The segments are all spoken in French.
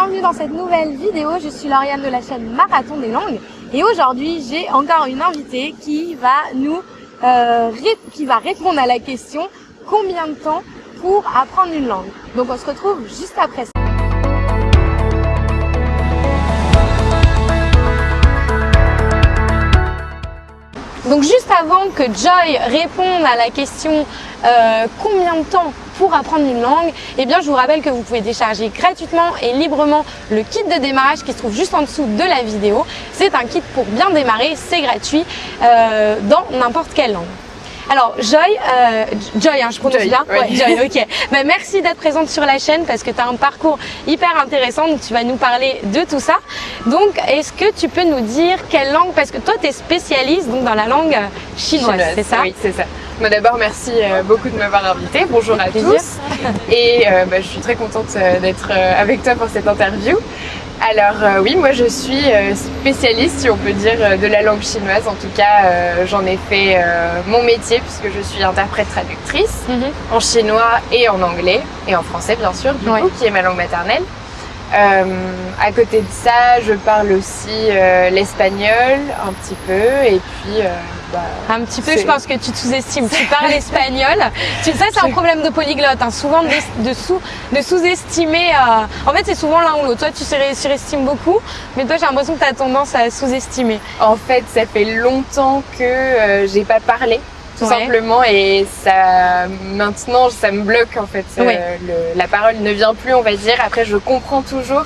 Bienvenue dans cette nouvelle vidéo. Je suis Lauriane de la chaîne Marathon des langues et aujourd'hui j'ai encore une invitée qui va nous euh, qui va répondre à la question combien de temps pour apprendre une langue? Donc on se retrouve juste après ça. Donc juste avant que Joy réponde à la question euh, combien de temps pour apprendre une langue, eh bien je vous rappelle que vous pouvez décharger gratuitement et librement le kit de démarrage qui se trouve juste en dessous de la vidéo. C'est un kit pour bien démarrer, c'est gratuit euh, dans n'importe quelle langue. Alors Joy, euh, Joy, hein, je prononce bien. Ouais. Joy, ok. Ben, merci d'être présente sur la chaîne parce que tu as un parcours hyper intéressant. Donc tu vas nous parler de tout ça. Donc est-ce que tu peux nous dire quelle langue Parce que toi tu es spécialiste donc dans la langue chinoise, c'est ça? Oui, c'est ça. Bah, D'abord, merci euh, beaucoup de m'avoir invité. Bonjour à tous. Et euh, bah, je suis très contente euh, d'être avec toi pour cette interview. Alors oui, moi je suis spécialiste, si on peut dire, de la langue chinoise. En tout cas, j'en ai fait mon métier puisque je suis interprète-traductrice mhm. en chinois et en anglais et en français bien sûr, du coup, qui est ma langue maternelle. à côté de ça, je parle aussi l'espagnol un petit peu et puis bah, un petit peu, je pense que tu te sous-estimes. Tu parles espagnol. Tu, ça, c'est un problème de polyglotte. Hein. Souvent, de, de sous-estimer. Euh, en fait, c'est souvent l'un ou l'autre. Toi, tu surestimes beaucoup, mais toi, j'ai l'impression que tu as tendance à sous-estimer. En fait, ça fait longtemps que euh, j'ai pas parlé tout simplement et ça maintenant ça me bloque en fait euh, la parole ne vient plus on va dire après je comprends toujours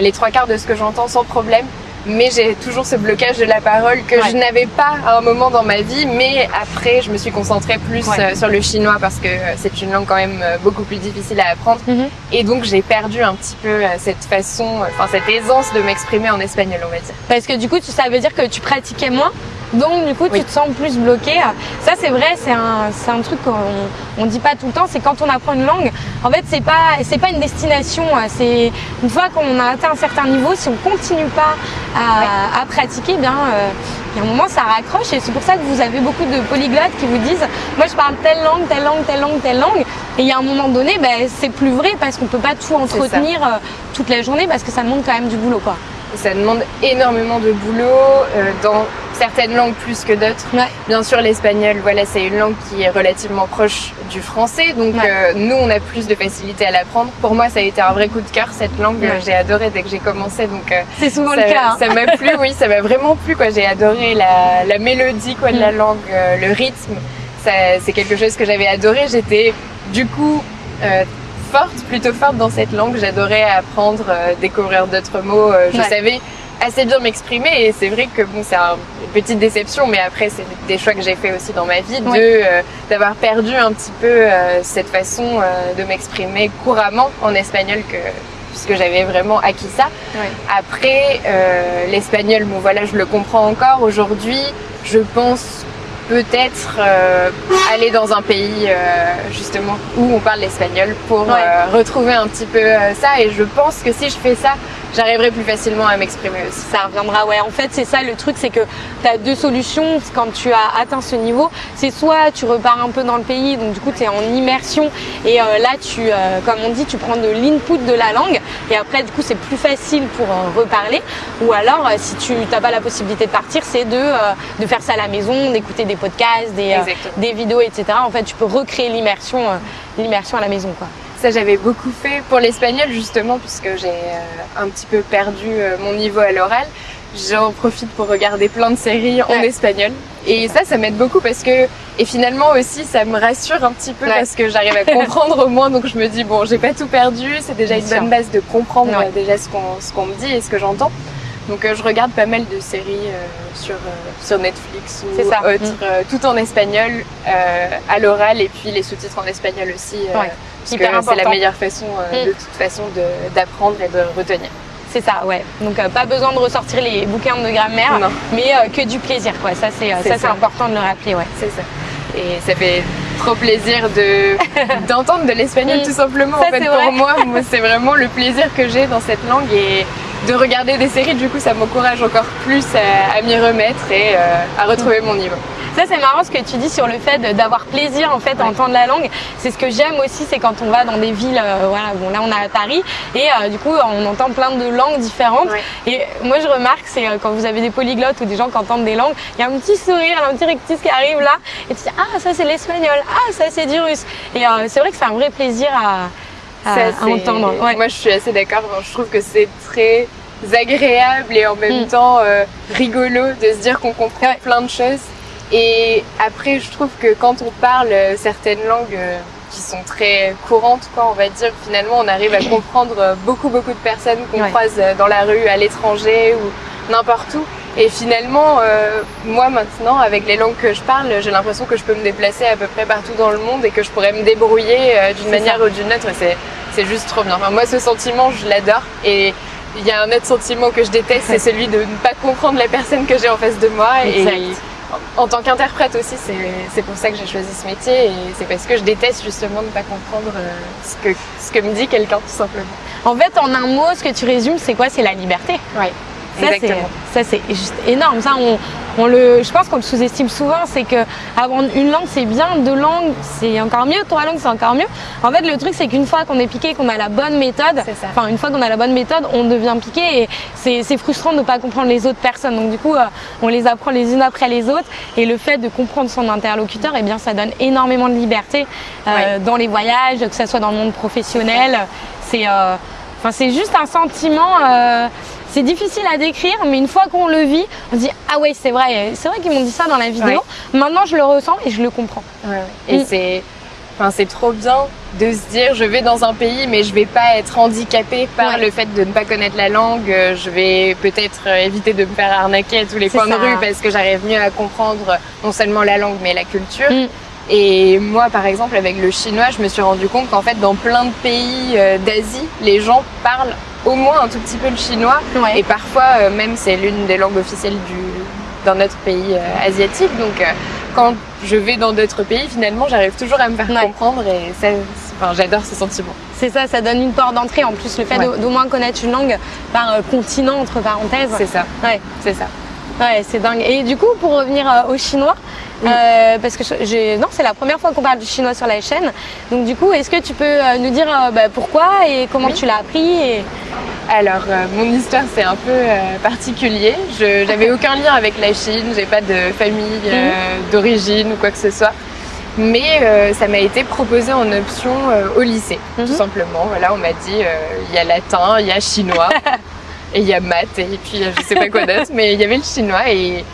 les trois quarts de ce que j'entends sans problème mais j'ai toujours ce blocage de la parole que je n'avais pas à un moment dans ma vie, mais après je me suis concentrée plus euh, sur le chinois parce que euh, c'est une langue quand même euh, beaucoup plus difficile à apprendre mhm. et donc j'ai perdu un petit peu cette façon, enfin cette aisance de m'exprimer en espagnol on va dire. Parce que du coup ça veut dire que tu pratiquais moins donc du coup tu te sens plus bloqué. Ça c'est vrai, c'est un, un truc qu'on on dit pas tout le temps, c'est quand on apprend une langue, en fait c'est pas c'est pas une destination, c'est une fois qu'on a atteint un certain niveau, si on continue pas à, à pratiquer, bien euh, il y a un moment ça raccroche. Et c'est pour ça que vous avez beaucoup de polyglottes qui vous disent moi je parle telle langue, telle langue, telle langue, telle langue. Et il y a un moment donné ben, c'est plus vrai parce qu'on peut pas tout entretenir euh, toute la journée parce que ça demande quand même du boulot quoi. Ça demande énormément de boulot euh, dans certaines langues plus que d'autres. Bien sûr, l'espagnol, voilà, c'est une langue qui est relativement proche du français, donc euh, nous, on a plus de facilité à l'apprendre. Pour moi, ça a été un vrai coup de cœur cette langue. J'ai adoré dès que j'ai commencé, donc euh, c'est souvent le cas. Hein. Ça m'a plu, oui, ça m'a vraiment plu. Quoi, j'ai adoré la, la, mélodie, quoi, de la mm. langue, le rythme. C'est quelque chose que j'avais adoré. J'étais du coup forte, plutôt forte dans cette langue. J'adorais apprendre, euh, découvrir d'autres mots. Euh, je savais assez bien m'exprimer et c'est vrai que bon, c'est une petite déception, mais après c'est des choix que j'ai fait aussi dans ma vie de euh, d'avoir perdu un petit peu cette façon de m'exprimer couramment en espagnol que puisque j'avais vraiment acquis ça. Après, l'espagnol, bon voilà, je le comprends encore aujourd'hui. Je pense peut-être euh, aller dans un pays euh, justement où on parle l'espagnol pour euh, retrouver un petit peu ça et je pense que si je fais ça j'arriverai plus facilement à m'exprimer aussi. Ça reviendra, ouais. En fait, c'est ça le truc, c'est que tu as deux solutions quand tu as atteint ce niveau. C'est soit tu repars un peu dans le pays, donc du coup tu es en immersion et euh, là tu, euh, comme on dit, tu prends de l'input de la langue et après du coup c'est plus facile pour euh, reparler. Ou alors si tu n'as pas la possibilité de partir, c'est de, de faire ça à la maison, d'écouter des podcasts, des, des vidéos, etc. En fait, tu peux recréer l'immersion l'immersion à la maison. quoi. Ça, j'avais beaucoup fait pour l'espagnol justement, puisque j'ai euh, un petit peu perdu euh, mon niveau à l'oral. J'en profite pour regarder plein de séries en espagnol. Et ça, ça m'aide beaucoup parce que, et finalement aussi, ça me rassure un petit peu parce que j'arrive à comprendre au moins. Donc je me dis, bon, j'ai pas tout perdu, c'est déjà une bonne base de comprendre déjà ce qu'on me dit et ce que j'entends. Donc euh, je regarde pas mal de séries sur, sur Netflix ou autres, mm. tout en espagnol, à l'oral et puis les sous-titres en espagnol aussi. Parce que c'est la meilleure façon euh, mm. de toute façon d'apprendre et de retenir. C'est ça, ouais. Donc euh, pas besoin de ressortir les bouquins de grammaire, mais euh, que du plaisir, quoi. Ça c'est ça, important de le rappeler, ouais. C'est ça. Et ça fait trop plaisir de d'entendre de l'espagnol mm. tout simplement. en fait, pour moi, c'est vraiment le plaisir que j'ai dans cette langue et de regarder des séries. Du coup, ça m'encourage encore plus à, m'y remettre et à retrouver mon niveau. Ça c'est marrant ce que tu dis sur le fait d'avoir plaisir en fait à entendre la langue. C'est ce que j'aime aussi, c'est quand on va dans des villes, euh, voilà, bon là on est à Paris et euh, du coup on entend plein de langues différentes. Et moi je remarque c'est euh, quand vous avez des polyglottes ou des gens qui entendent des langues, il y a un petit sourire, un petit rectus qui arrive là et tu dis ah ça c'est l'espagnol, ah ça c'est du russe. Et c'est vrai que c'est un vrai plaisir à, entendre. Moi je suis assez d'accord, je trouve que c'est très agréable et en même mm. temps rigolo de se dire qu'on comprend plein de choses. Et après, je trouve que quand on parle certaines langues euh, qui sont très courantes, quoi, on va dire, finalement, on arrive à comprendre euh, beaucoup, beaucoup de personnes qu'on croise euh, dans la rue, à l'étranger ou n'importe où. Et finalement, moi maintenant, avec les langues que je parle, j'ai l'impression que je peux me déplacer à peu près partout dans le monde et que je pourrais me débrouiller d'une manière ou d'une autre. C'est juste trop bien. Enfin, moi, ce sentiment, je l'adore. Et il y a un autre sentiment que je déteste, c'est celui de ne pas comprendre la personne que j'ai en face de moi. Exact. Et en tant qu'interprète aussi, c'est pour ça que j'ai choisi ce métier et c'est parce que je déteste justement ne pas comprendre euh, ce que, ce que me dit quelqu'un tout simplement. En fait, en un mot, ce que tu résumes, c'est quoi? C'est la liberté. Exactement. Ça, c'est juste énorme. Ça, on, on le, je pense qu'on le sous-estime souvent, c'est que apprendre une langue c'est bien, deux langues c'est encore mieux, trois langues c'est encore mieux. En fait, le truc c'est qu'une fois qu'on est piqué, qu'on a la bonne méthode, enfin une fois qu'on a la bonne méthode, on devient piqué et c'est frustrant de ne pas comprendre les autres personnes. Donc du coup, euh, on les apprend les unes après les autres et le fait de comprendre son interlocuteur, eh bien ça donne énormément de liberté euh, dans les voyages, que ce soit dans le monde professionnel. C'est, euh, enfin c'est juste un sentiment. C'est difficile à décrire, mais une fois qu'on le vit, on se dit ah ouais c'est vrai, c'est vrai qu'ils m'ont dit ça dans la vidéo. Maintenant je le ressens et je le comprends. Et mm. c'est, enfin c'est trop bien de se dire je vais dans un pays mais je vais pas être handicapée par le fait de ne pas connaître la langue. Je vais peut-être éviter de me faire arnaquer à tous les coins de rue parce que j'arrive mieux à comprendre non seulement la langue mais la culture. Mm. Et moi, par exemple, avec le chinois, je me suis rendu compte qu'en fait, dans plein de pays euh, d'Asie, les gens parlent au moins un tout petit peu le chinois. Et parfois, euh, même, c'est l'une des langues officielles du, dans notre pays euh, asiatique. Donc, quand je vais dans d'autres pays, finalement, j'arrive toujours à me faire comprendre et ça, enfin, j'adore ce sentiment. C'est ça, ça donne une porte d'entrée. En plus, le fait d'au moins connaître une langue par continent, entre parenthèses. C'est ça. Ouais. C'est ça. Ouais, c'est dingue. Et du coup, pour revenir au chinois, euh, parce que non, c'est la première fois qu'on parle du chinois sur la chaîne. Donc du coup, est-ce que tu peux euh, nous dire euh, bah, pourquoi et comment tu l'as appris et... Alors, mon histoire c'est un peu particulier. Je n'avais aucun lien avec la Chine, j'ai pas de famille mhm. d'origine ou quoi que ce soit. Mais ça m'a été proposé en option au lycée, tout mhm. simplement. Voilà, on m'a dit il y a latin, il y a chinois. et il y a maths et puis je sais pas quoi d'autre, mais il y avait le chinois et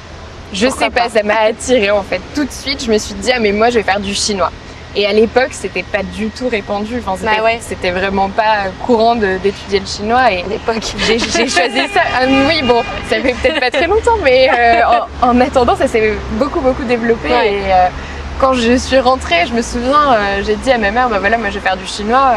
je sais pas, ça m'a attiré en fait. Tout de suite, je me suis dit, ah mais moi je vais faire du chinois. Et à l'époque, c'était pas du tout répandu. Enfin, c'était bah vraiment pas courant d'étudier le chinois. Et à l'époque, j'ai choisi ça. Ah, oui, bon, ça fait peut-être pas très longtemps, mais euh, en, attendant, ça s'est beaucoup beaucoup développé. Et euh, quand je suis rentrée, je me souviens, euh, j'ai dit à ma mère, bah voilà, moi je vais faire du chinois.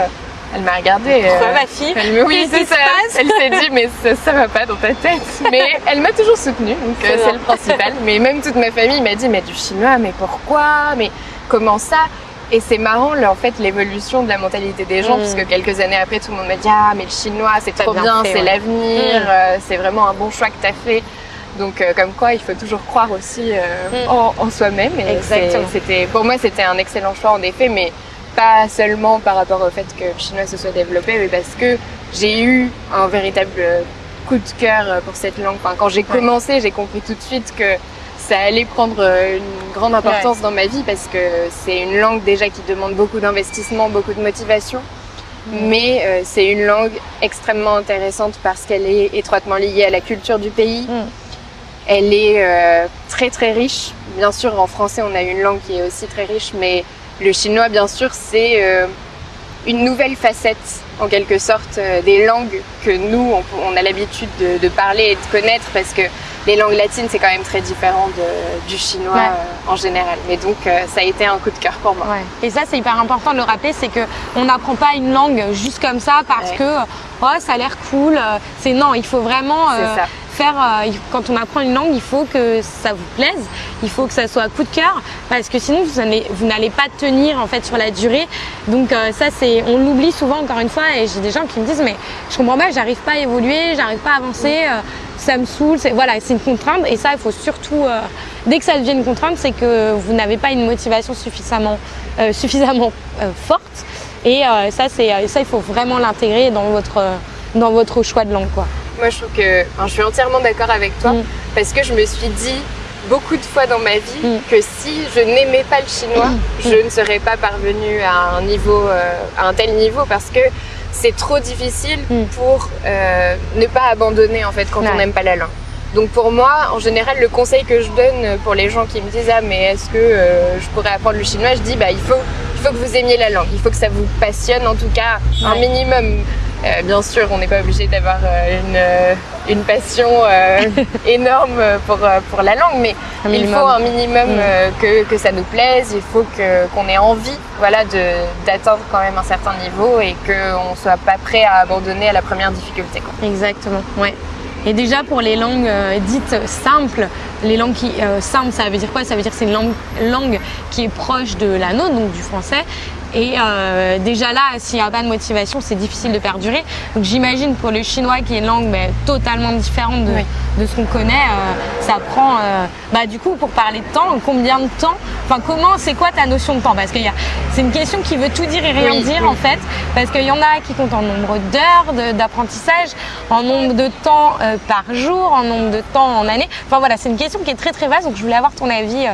Elle m'a regardée. Pourquoi ma fille? elle Oui, c'est ça. Elle s'est dit, mais ça, ça va pas dans ta tête. Mais elle m'a toujours soutenue, donc euh, c'est le principal. Mais même toute ma famille m'a dit, mais du chinois, mais pourquoi? Mais comment ça? Et c'est marrant, en fait, l'évolution de la mentalité des gens, mm. puisque quelques années après, tout le monde m'a dit Ah, mais le chinois, c'est trop bien, c'est l'avenir, mm. euh, c'est vraiment un bon choix que tu as fait. Donc, euh, comme quoi, il faut toujours croire aussi mm. en, en soi-même. Et pour moi, c'était un excellent choix, en effet, mais pas seulement par rapport au fait que le chinois se soit développé, mais parce que j'ai eu un véritable coup de cœur pour cette langue. Enfin, quand j'ai commencé, j'ai compris tout de suite que ça allait prendre une grande importance dans ma vie parce que c'est une langue déjà qui demande beaucoup d'investissement, beaucoup de motivation. Mm. Mais euh, c'est une langue extrêmement intéressante parce qu'elle est étroitement liée à la culture du pays. Mm. Elle est euh, très très riche. Bien sûr, en français, on a une langue qui est aussi très riche, mais le chinois, bien sûr, c'est euh, une nouvelle facette, en quelque sorte, euh, des langues que nous, on, a l'habitude de, parler et de connaître parce que les langues latines, c'est quand même très différent du chinois euh, en général. Mais donc, ça a été un coup de cœur pour moi. Et ça, c'est hyper important de le rappeler, c'est qu'on n'apprend pas une langue juste comme ça parce que oh, ça a l'air cool. C'est non, il faut vraiment euh, quand on apprend une langue, il faut que ça vous plaise, il faut que ça soit à coup de cœur, parce que sinon vous n'allez pas tenir en fait sur la durée. Donc euh, ça c'est, on l'oublie souvent encore une fois, et j'ai des gens qui me disent mais je comprends pas, j'arrive pas à évoluer, j'arrive pas à avancer. Euh, ça me saoule. Voilà, c'est une contrainte et ça, il faut surtout, euh, dès que ça devient une contrainte, c'est que vous n'avez pas une motivation suffisamment, euh, suffisamment euh, forte. Et ça, c'est ça, il faut vraiment l'intégrer dans votre, dans votre choix de langue. Quoi. Moi, je trouve que, je suis entièrement d'accord avec toi mm. parce que je me suis dit beaucoup de fois dans ma vie mm. que si je n'aimais pas le chinois, mm. je ne serais pas parvenue à un niveau, à un tel niveau parce que c'est trop difficile pour euh, ne pas abandonner en fait quand on n'aime pas la langue. Donc pour moi, en général, le conseil que je donne pour les gens qui me disent ah mais est-ce que euh, je pourrais apprendre le chinois, je dis bah il faut il faut que vous aimiez la langue, il faut que ça vous passionne en tout cas un minimum. Euh, bien sûr, on n'est pas obligé d'avoir euh, une, euh, une, passion énorme pour, pour la langue, mais il faut un minimum mm. que, que, ça nous plaise, il faut qu'on ait envie voilà, d'atteindre quand même un certain niveau et qu'on ne soit pas prêt à abandonner à la première difficulté. Quoi. Exactement, ouais. Et déjà pour les langues dites simples, les langues qui, simples, ça veut dire quoi? Ça veut dire que c'est une langue, langue, qui est proche de la nôtre, donc du français, et euh, déjà là, s'il n'y a pas de motivation, c'est difficile de perdurer. Donc j'imagine pour le chinois qui est une langue mais, totalement différente de, de ce qu'on connaît, euh, ça prend, euh, bah, du coup pour parler de temps, combien de temps, enfin comment, c'est quoi ta notion de temps? Parce que c'est une question qui veut tout dire et rien dire en fait, parce qu'il y en a qui comptent en nombre d'heures d'apprentissage, en nombre de temps euh, par jour, en nombre de temps en année. Enfin voilà, c'est une question qui est très très vaste, donc je voulais avoir ton avis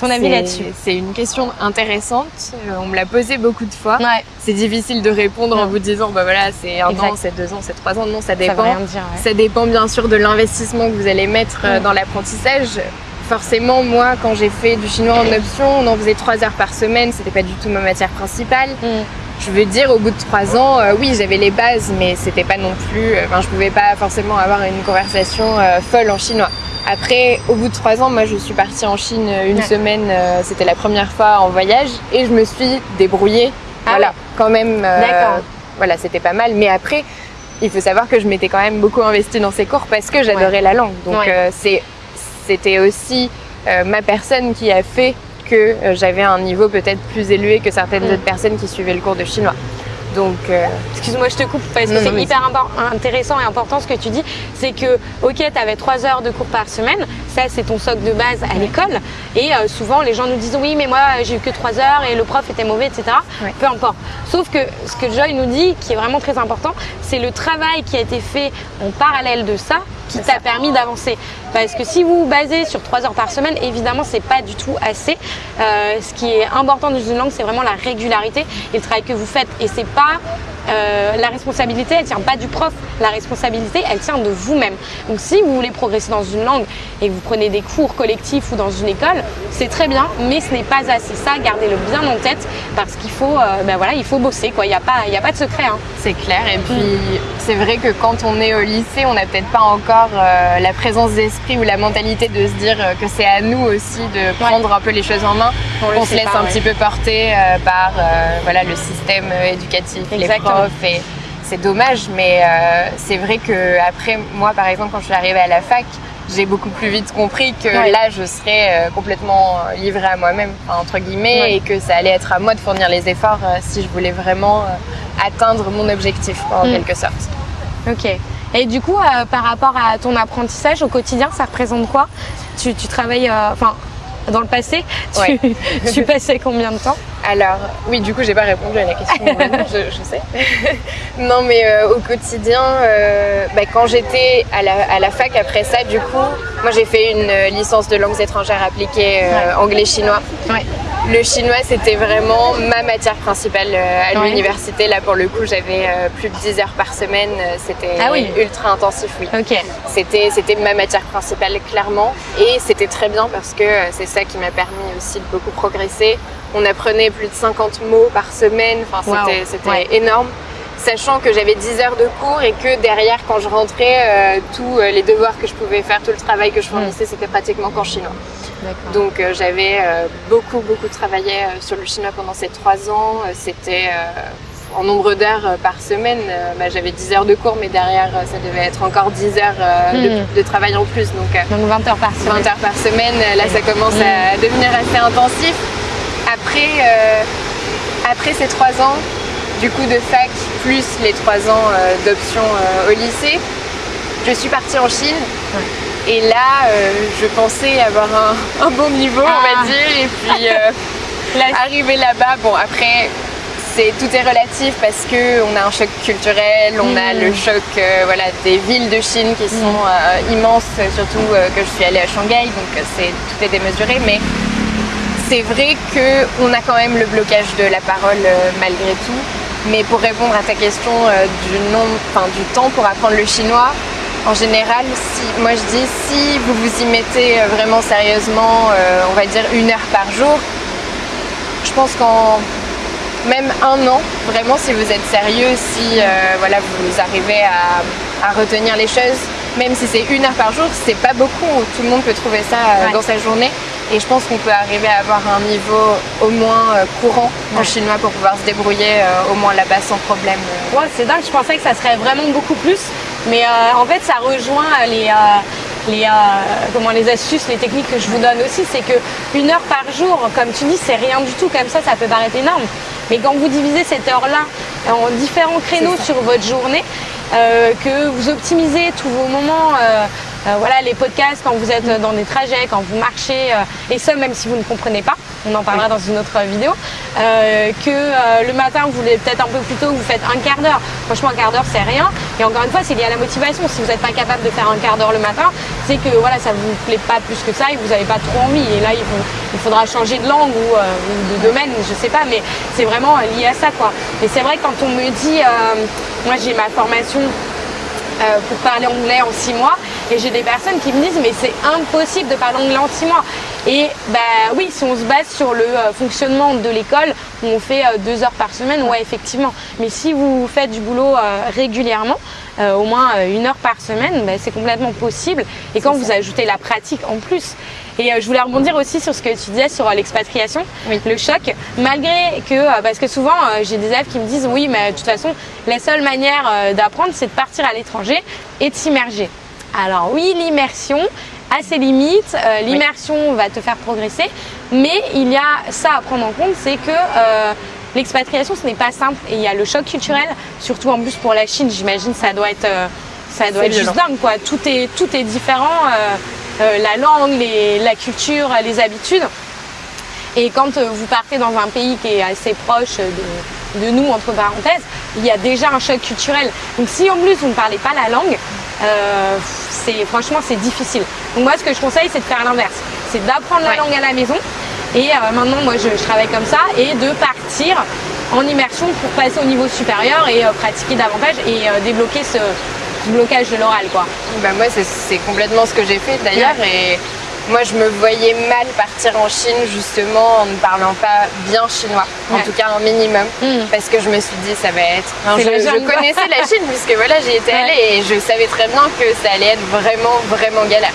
ton avis là-dessus C'est une question intéressante. Euh, on me l'a posé beaucoup de fois. C'est difficile de répondre en vous disant bah voilà c'est un an, c'est deux ans, c'est trois ans. Non, ça dépend. Ça, dépend bien sûr de l'investissement que vous allez mettre euh, dans l'apprentissage. Forcément, moi, quand j'ai fait du chinois en option, on en faisait trois heures par semaine. C'était pas du tout ma matière principale. Mm. Je veux dire, au bout de trois ans, euh, oui, j'avais les bases, mais c'était pas non plus. Enfin, je pouvais pas forcément avoir une conversation folle en chinois. Après, au bout de trois ans, moi je suis partie en Chine une semaine, euh, c'était la première fois en voyage et je me suis débrouillée. Ah voilà, quand même. Euh, D'accord. Voilà, c'était pas mal. Mais après, il faut savoir que je m'étais quand même beaucoup investie dans ces cours parce que j'adorais la langue. Donc euh, c'était aussi ma personne qui a fait que j'avais un niveau peut-être plus élevé que certaines mm. autres personnes qui suivaient le cours de chinois. Donc, euh, excuse-moi, je te coupe parce que c'est hyper intéressant et important ce que tu dis. C'est que, ok, tu avais trois heures de cours par semaine, ça c'est ton socle de base à l'école. Et euh, souvent, les gens nous disent oui, mais moi j'ai eu que trois heures et le prof était mauvais, etc. Peu importe. Sauf que ce que Joy nous dit, qui est vraiment très important, c'est le travail qui a été fait en parallèle de ça qui t'a permis d'avancer. Parce que si vous vous basez sur trois heures par semaine, évidemment, c'est pas du tout assez. Euh, ce qui est important dans une langue, c'est vraiment la régularité et le travail que vous faites. Et c'est pas euh, la responsabilité, elle tient pas du prof. La responsabilité, elle tient de vous-même. Donc si vous voulez progresser dans une langue et que vous prenez des cours collectifs ou dans une école, c'est très bien, mais ce n'est pas assez. Ça, gardez-le bien en tête parce qu'il faut, euh, ben voilà, il faut bosser. Quoi. Il n'y a, pas, a pas de secret. Hein. C'est clair. Et puis, c'est vrai que quand on est au lycée, on n'a peut-être pas encore euh, la présence d'esprit ou la mentalité de se dire que c'est à nous aussi de prendre un peu les choses en main. On, se laisse un petit peu porter par voilà, le système éducatif, Exactement c'est dommage, mais euh, c'est vrai que après, moi par exemple, quand je suis arrivée à la fac, j'ai beaucoup plus vite compris que là, je serais euh, complètement livrée à moi-même, entre guillemets, et que ça allait être à moi de fournir les efforts euh, si je voulais vraiment atteindre mon objectif, en mm. quelque sorte. Ok. Et du coup, par rapport à ton apprentissage au quotidien, ça représente quoi? Tu, tu, travailles, enfin, dans le passé, tu, tu passais combien de temps alors, oui, du coup, j'ai pas répondu à la question. je, sais. non, mais euh, au quotidien, euh, bah, quand j'étais à la, fac après ça, du coup, moi j'ai fait une euh, licence de langues étrangères appliquées anglais-chinois. Le chinois, c'était vraiment ma matière principale à l'université. Là, pour le coup, j'avais plus de 10 heures par semaine. C'était ah ultra intensif, oui. C'était ma matière principale, clairement. Et c'était très bien parce que c'est ça qui m'a permis aussi de beaucoup progresser on apprenait plus de 50 mots par semaine, enfin, c'était énorme. Sachant que j'avais 10 heures de cours et que derrière, quand je rentrais, euh, tous euh, les devoirs que je pouvais faire, tout le travail que je fournissais, mm. c'était pratiquement qu'en chinois. Donc euh, j'avais beaucoup, beaucoup travaillé sur le chinois pendant ces trois ans. C'était en nombre d'heures par semaine. Bah, j'avais 10 heures de cours, mais derrière, ça devait être encore 10 heures mm. de, travail en plus. Donc, 20 heures par semaine. 20 heures par semaine, là, ça commence mm. à devenir assez intensif. Après, euh, après ces trois ans, du coup de fac, plus les trois ans euh, d'option euh, au lycée, je suis partie en Chine. Et là, euh, je pensais avoir un, bon niveau, on va ah. dire. Et puis, euh, arriver là-bas, bon, après, c'est tout est relatif parce que on a un choc culturel, on a le mm. choc euh, voilà, des villes de Chine qui sont mm. immenses, surtout que je suis allée à Shanghai, donc c'est tout est démesuré. Mais c'est vrai qu'on a quand même le blocage de la parole malgré tout. Mais pour répondre à ta question du, nombre, du temps pour apprendre le chinois, en général, si, moi je dis si vous vous y mettez euh, vraiment sérieusement, euh, on va dire une heure par jour, je pense qu'en même un an, vraiment si vous êtes sérieux, si euh, voilà, vous arrivez à, retenir les choses, même si c'est une heure par jour, c'est pas beaucoup, tout le monde peut trouver ça dans sa journée. Et je pense qu'on peut arriver à avoir un niveau au moins courant en chinois pour pouvoir se débrouiller au moins là-bas sans problème. Ouais, c'est dingue, je pensais que ça serait vraiment beaucoup plus. Mais euh, en fait, ça rejoint les, euh, les, euh, comment, les astuces, les techniques que je vous donne aussi. C'est que une heure par jour, comme tu dis, c'est rien du tout. Comme ça, ça peut paraître énorme. Mais quand vous divisez cette heure-là en différents créneaux sur votre journée, que vous optimisez tous vos moments euh, voilà, les podcasts quand vous êtes dans des trajets, quand vous marchez, euh, et ça même si vous ne comprenez pas, on en parlera dans une autre vidéo, euh, que le matin vous voulez peut-être un peu plus tôt, vous faites un quart d'heure. Franchement, un quart d'heure c'est rien. Et encore une fois, c'est lié à la motivation. Si vous n'êtes pas capable de faire un quart d'heure le matin, c'est que voilà, ça vous plaît pas plus que ça et vous n'avez pas trop envie. Et là, il, faudra changer de langue ou, de domaine, je sais pas, mais c'est vraiment lié à ça quoi. Et c'est vrai quand on me dit, moi j'ai ma formation euh, pour parler anglais en six mois. Et j'ai des personnes qui me disent mais c'est impossible de parler anglais mois. Et bah oui, si on se base sur le euh, fonctionnement de l'école, où on fait euh, deux heures par semaine, ouais effectivement. Mais si vous faites du boulot régulièrement, au moins une heure par semaine, bah, c'est complètement possible. Et quand vous ajoutez la pratique en plus, et euh, je voulais rebondir aussi sur ce que tu disais sur euh, l'expatriation, le choc, malgré que, euh, parce que souvent j'ai des élèves qui me disent oui, mais de toute façon, la seule manière d'apprendre, c'est de partir à l'étranger et de s'immerger. Alors oui, l'immersion a ses limites, l'immersion va te faire progresser, mais il y a ça à prendre en compte, c'est que l'expatriation, ce n'est pas simple et il y a le choc culturel, surtout en plus pour la Chine, j'imagine, ça doit être, ça doit être juste dingue, quoi. Tout est, tout est différent. Euh, la langue, la culture, les habitudes. Et quand euh, vous partez dans un pays qui est assez proche de, nous, entre parenthèses, il y a déjà un choc culturel. Donc si en plus vous ne parlez pas la langue, euh, c'est franchement c'est difficile. Donc moi ce que je conseille c'est de faire l'inverse, c'est d'apprendre la langue à la maison. Et maintenant moi je, travaille comme ça et de partir en immersion pour passer au niveau supérieur et pratiquer davantage et débloquer ce, blocage de l'oral quoi. Bah moi c'est complètement ce que j'ai fait d'ailleurs et moi je me voyais mal partir en Chine justement en ne parlant pas bien chinois, en tout cas un minimum, hmm. parce que je me suis dit ça va être... je, je connaissais la Chine puisque voilà j'y étais allée et je savais très bien que ça allait être vraiment vraiment galère.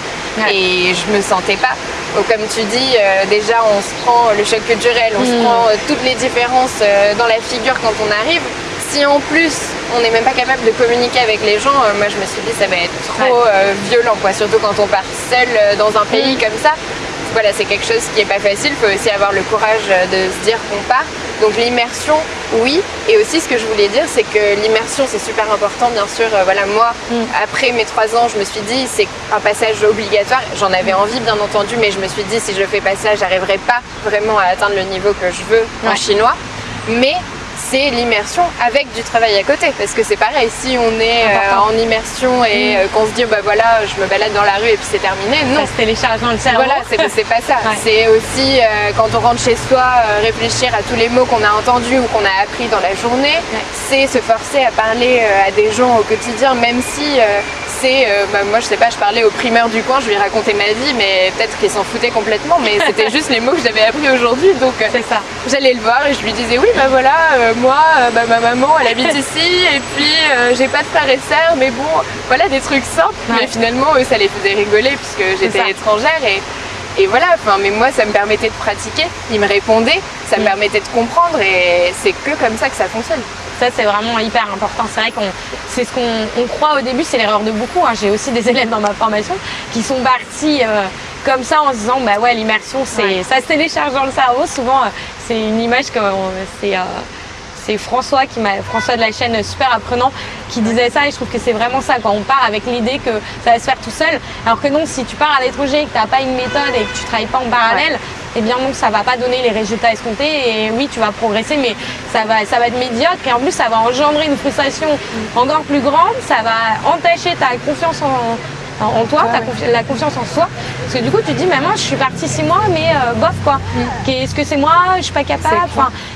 Et je me sentais pas. comme tu dis, euh, déjà on se prend le choc culturel, on se hmm. prend euh, toutes les différences euh, dans la figure quand on arrive si en plus on n'est même pas capable de communiquer avec les gens, euh, moi je me suis dit ça va être trop euh, violent quoi, surtout quand on part seul euh, dans un pays mm. comme ça. Voilà, c'est quelque chose qui est pas facile, il faut aussi avoir le courage de se dire qu'on part. Donc l'immersion, oui. Et aussi ce que je voulais dire, c'est que l'immersion c'est super important, bien sûr. voilà, moi, mm. après mes trois ans, je me suis dit c'est un passage obligatoire. J'en avais envie, bien entendu, mais je me suis dit si je fais pas ça, j'arriverai pas vraiment à atteindre le niveau que je veux en chinois. Mais c'est l'immersion avec du travail à côté. Parce que c'est pareil, si on est euh, en immersion et mm. euh, qu'on se dit bah voilà, je me balade dans la rue et puis c'est terminé, non. Ça se télécharge dans le cerveau. Voilà, c'est pas ça. C'est aussi euh, quand on rentre chez soi, réfléchir à tous les mots qu'on a entendus ou qu'on a appris dans la journée. C'est se forcer à parler à des gens au quotidien, même si c'est, bah, moi je sais pas, je parlais au primeur du coin, je lui racontais ma vie, mais peut-être qu'il s'en foutait complètement, mais c'était juste les mots que j'avais appris aujourd'hui, donc ça. j'allais le voir et je lui disais oui bah voilà, moi, euh, bah, ma maman, elle habite ici, et puis euh, j'ai pas de frères et sœurs, mais bon, voilà des trucs simples. Mais finalement, eux, ça les faisait rigoler puisque j'étais étrangère et, et voilà, enfin, mais moi, ça me permettait de pratiquer. Ils me répondaient, ça me mm. permettait de comprendre, et c'est que comme ça que ça fonctionne. Ça, c'est vraiment hyper important. C'est vrai qu'on, c'est ce qu'on croit au début, c'est l'erreur de beaucoup. Hein. J'ai aussi des élèves dans ma formation qui sont partis euh, comme ça en se disant, bah ouais, l'immersion, c'est, ça se télécharge dans le cerveau. Souvent, c'est une image que c'est c'est François qui m'a François de la chaîne Super Apprenant qui disait ça et je trouve que c'est vraiment ça. Quand on part avec l'idée que ça va se faire tout seul, alors que non, si tu pars à l'étranger et que tu n'as pas une méthode et que tu travailles pas en parallèle, eh bien non, ça va pas donner les résultats escomptés. Et oui, tu vas progresser, mais ça va, ça va être médiocre. Et en plus, ça va engendrer une frustration encore plus grande. Ça va entacher ta confiance en, en toi, la confiance en soi. Parce que du coup, tu te dis, maman, je suis partie six mois, mais euh, bof quoi. Mm. Est-ce que c'est moi? Je suis pas capable.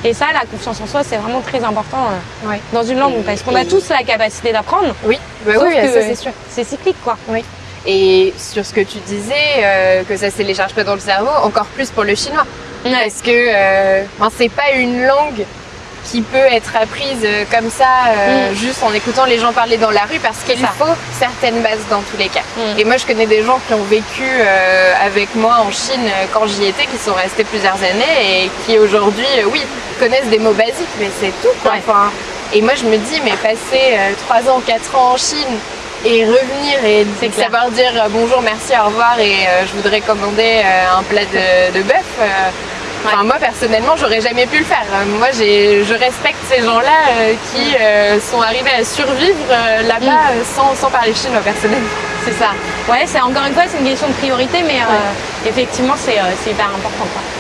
et ça, la confiance en soi, c'est vraiment très important euh, dans une langue, parce qu'on a tous la capacité d'apprendre. Oui, bah oui, c'est sûr. C'est cyclique, quoi. Oui. Et sur ce que tu disais, euh, que ça se télécharge pas dans le cerveau, encore plus pour le chinois. Parce que euh, c'est pas une langue qui peut être apprise euh, comme ça, euh, mm. juste en écoutant les gens parler dans la rue, parce qu'il faut certaines bases dans tous les cas. Mm. Et moi, je connais des gens qui ont vécu avec moi en Chine quand j'y étais, qui sont restés plusieurs années et qui aujourd'hui, oui, connaissent des mots basiques, mais c'est tout. Quoi. et moi, je me dis, mais passer 3 ans, 4 ans en Chine, et revenir et savoir dire euh, bonjour, merci, au revoir et euh, je voudrais commander euh, un plat de, de bœuf. Enfin, moi personnellement, j'aurais jamais pu le faire. Moi, je respecte ces gens-là qui sont arrivés à survivre là-bas mm. sans, sans, parler chinois personnellement. C'est ça. Ouais, c'est encore une fois, c'est une question de priorité, mais effectivement, c'est hyper important. Quoi.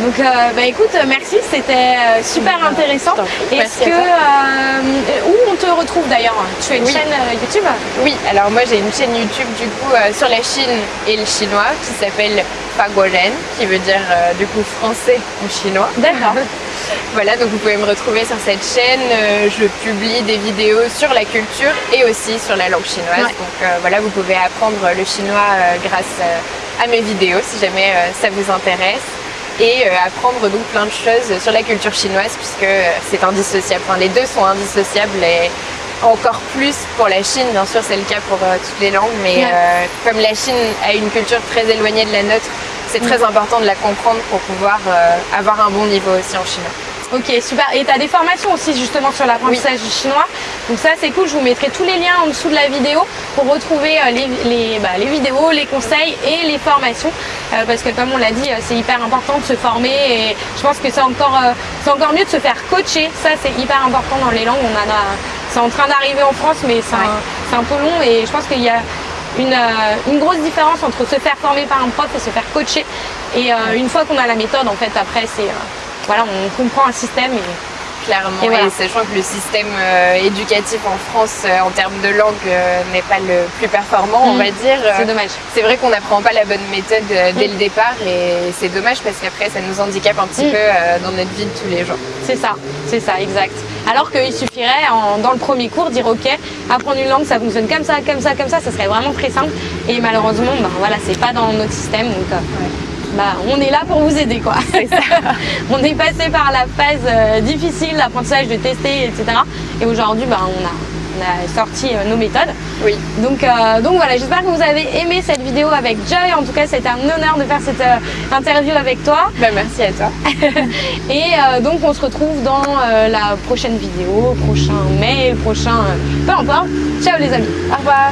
Donc, euh, bah, écoute, merci, c'était euh, super intéressant. Est-ce que euh, où on te retrouve d'ailleurs? Tu as une chaîne YouTube? Oui, alors moi j'ai une chaîne YouTube du coup sur la Chine et le chinois qui s'appelle Faguoren, qui veut dire du coup français en chinois. D'accord. voilà, donc vous pouvez me retrouver sur cette chaîne. je publie des vidéos sur la culture et aussi sur la langue chinoise. Donc voilà, vous pouvez apprendre le chinois grâce à mes vidéos si jamais ça vous intéresse et euh, apprendre donc plein de choses sur la culture chinoise puisque euh, c'est indissociable. Enfin, les deux sont indissociables et encore plus pour la Chine, bien sûr c'est le cas pour euh, toutes les langues, mais comme la Chine a une culture très éloignée de la nôtre, c'est très mm. important de la comprendre pour pouvoir avoir un bon niveau aussi en chinois. Ok, super. Et tu as des formations aussi justement sur l'apprentissage du chinois. Donc ça, c'est cool. Je vous mettrai tous les liens en dessous de la vidéo pour retrouver euh, les, bah, les, vidéos, les conseils et les formations. Euh, parce que comme on l'a dit, euh, c'est hyper important de se former et je pense que c'est encore, c'est encore mieux de se faire coacher. Ça, c'est hyper important dans les langues. On a, c'est en train d'arriver en France, mais c'est un, un, peu long et je pense qu'il y a une, une, grosse différence entre se faire former par un prof et se faire coacher. Et une fois qu'on a la méthode, en fait, après, c'est voilà, on comprend un système et clairement. Et, sachant que le système euh, éducatif en France euh, en termes de langue euh, n'est pas le plus performant, on mm. va dire. C'est dommage. C'est vrai qu'on n'apprend pas la bonne méthode dès mm. le départ et c'est dommage parce qu'après ça nous handicape un petit mm. peu dans notre vie de tous les jours. C'est ça, c'est ça, exact. Alors qu'il suffirait dans le premier cours dire ok, apprendre une langue ça fonctionne comme ça, comme ça, comme ça, ça serait vraiment très simple. Et malheureusement, ben, voilà, c'est pas dans notre système. Donc, bah, on est là pour vous aider quoi. on est passé par la phase euh, difficile, l'apprentissage de tester, etc. Et aujourd'hui, bah, on a sorti euh, nos méthodes. Oui. Donc, euh, donc voilà, j'espère que vous avez aimé cette vidéo avec Joy. En tout cas, c'était un honneur de faire cette interview avec toi. Bah, merci à toi. Et donc, on se retrouve dans la prochaine vidéo, prochain mail, prochain... peu importe. Ciao les amis. Au revoir.